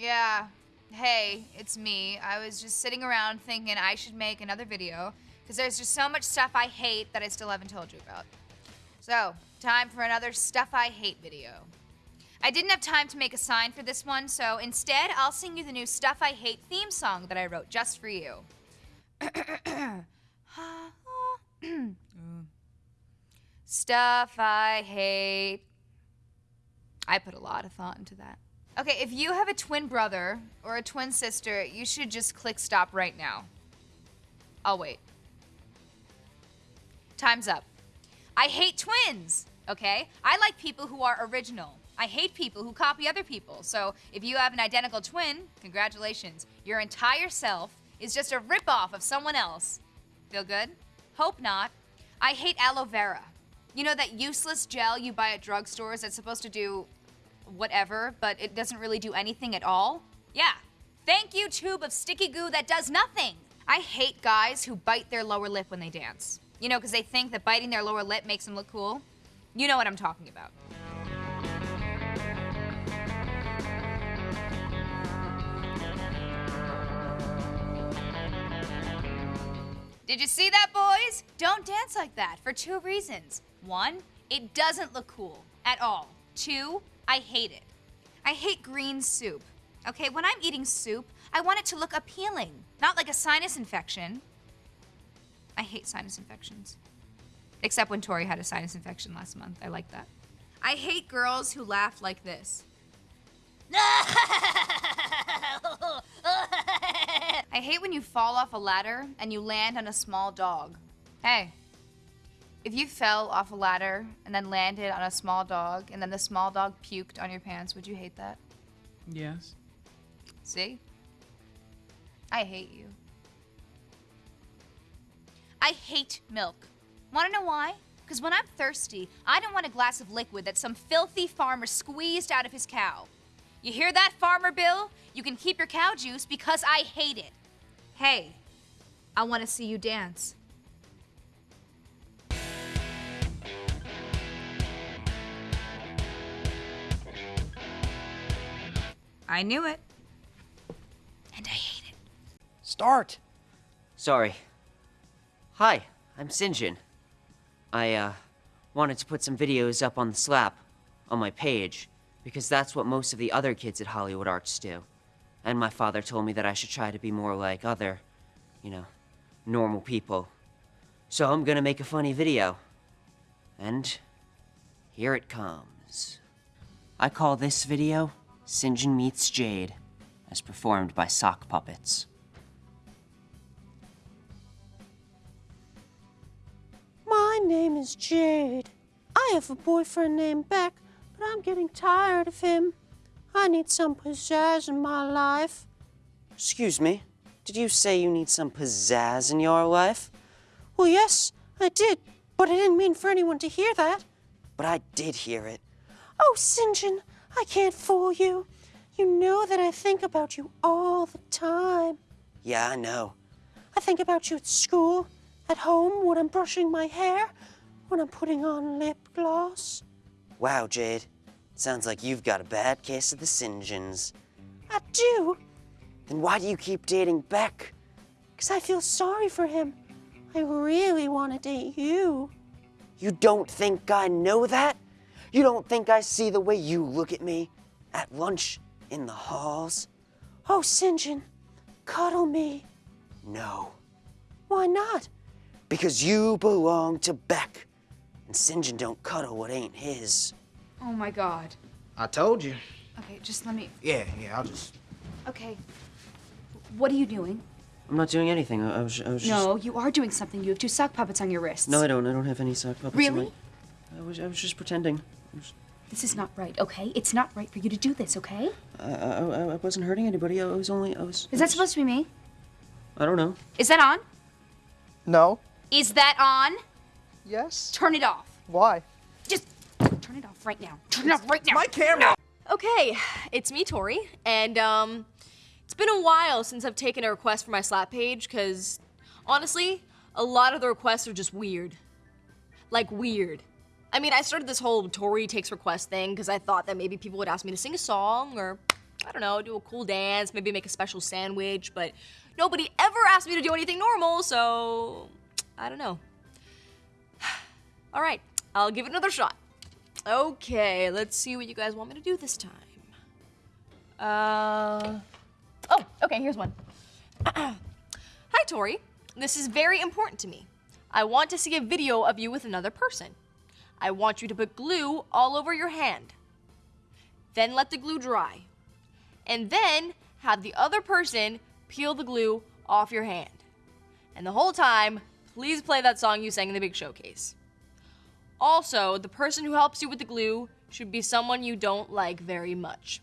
Yeah. Hey, it's me. I was just sitting around thinking I should make another video because there's just so much stuff I hate that I still haven't told you about. So, time for another stuff I hate video. I didn't have time to make a sign for this one, so instead I'll sing you the new Stuff I Hate theme song that I wrote just for you. Stuff I hate. I put a lot of thought into that. Okay, if you have a twin brother or a twin sister, you should just click stop right now. I'll wait. Time's up. I hate twins, okay? I like people who are original. I hate people who copy other people. So if you have an identical twin, congratulations. Your entire self is just a ripoff of someone else. Feel good? Hope not. I hate aloe vera. You know that useless gel you buy at drugstores that's supposed to do whatever, but it doesn't really do anything at all? Yeah. Thank you, tube of sticky goo that does nothing. I hate guys who bite their lower lip when they dance. You know, because they think that biting their lower lip makes them look cool. You know what I'm talking about. Did you see that, boys? Don't dance like that for two reasons. One, it doesn't look cool at all. Two, I hate it. I hate green soup. Okay, when I'm eating soup, I want it to look appealing, not like a sinus infection. I hate sinus infections. Except when Tori had a sinus infection last month. I like that. I hate girls who laugh like this. I hate when you fall off a ladder and you land on a small dog. Hey, if you fell off a ladder and then landed on a small dog and then the small dog puked on your pants, would you hate that? Yes. See? I hate you. I hate milk. Wanna know why? Because when I'm thirsty, I don't want a glass of liquid that some filthy farmer squeezed out of his cow. You hear that, Farmer Bill? You can keep your cow juice because I hate it. Hey, I want to see you dance. I knew it. And I hate it. Start! Sorry. Hi, I'm Sinjin. I, uh, wanted to put some videos up on the slap, on my page, because that's what most of the other kids at Hollywood Arts do. And my father told me that I should try to be more like other, you know, normal people. So I'm gonna make a funny video. And here it comes. I call this video Sinjin Meets Jade, as performed by sock puppets. My name is Jade. I have a boyfriend named Beck, but I'm getting tired of him. I need some pizzazz in my life. Excuse me, did you say you need some pizzazz in your life? Well, yes, I did, but I didn't mean for anyone to hear that. But I did hear it. Oh, Sinjin, I can't fool you. You know that I think about you all the time. Yeah, I know. I think about you at school, at home, when I'm brushing my hair, when I'm putting on lip gloss. Wow, Jade. Sounds like you've got a bad case of the Sinjins. I do, Then why do you keep dating Beck? because I feel sorry for him. I really want to date you. You don't think I know that? You don't think I see the way you look at me? At lunch, in the halls? Oh, Sinjin, cuddle me. No. Why not? Because you belong to Beck. And Sinjin don't cuddle what ain't his. Oh my god. I told you. Okay, just let me. Yeah, yeah, I'll just. Okay. What are you doing? I'm not doing anything. I, I was, I was just... No, you are doing something. You have two sock puppets on your wrists. No, I don't. I don't have any sock puppets. on Really? my- I was, I was just pretending. I, was, This is not right, okay? It's not right for you to do this, okay? I, I, I I wasn't hurting anybody. I was only, I was. Is that supposed to be me? I don't know. Is that on? No. Is that on? Yes. Turn it off. Why? Just turn it off right now. Turn it off right now. My camera. Okay, it's me, Tori, and um, it's been a while since I've taken a request for my Slap page, because honestly, a lot of the requests are just weird. Like, weird. I mean, I started this whole Tori takes request thing because I thought that maybe people would ask me to sing a song or I don't know, do a cool dance, maybe make a special sandwich, but nobody ever asked me to do anything normal, so I don't know. All right, I'll give it another shot. Okay, let's see what you guys want me to do this time. Uh, oh, okay, here's one. Hi, Tori. This is very important to me. I want to see a video of you with another person. I want you to put glue all over your hand. Then let the glue dry. And then have the other person peel the glue off your hand. And the whole time, please play that song you sang in the big showcase. Also, the person who helps you with the glue should be someone you don't like very much.